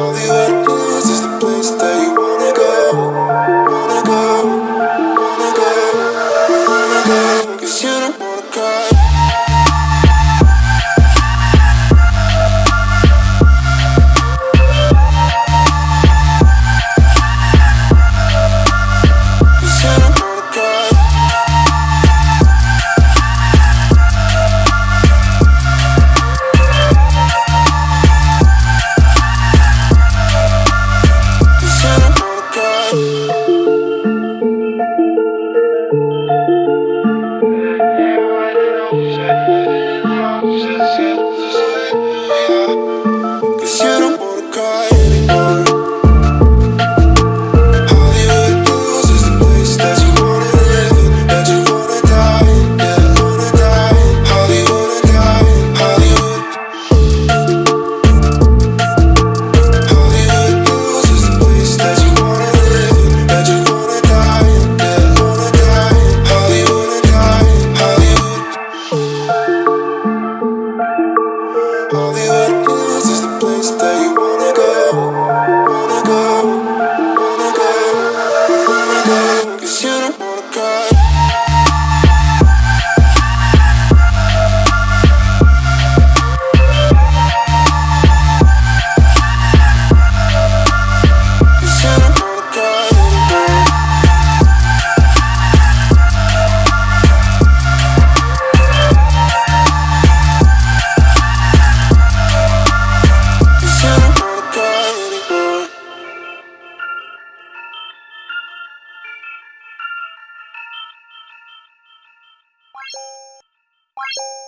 All the is the place that you wanna go. you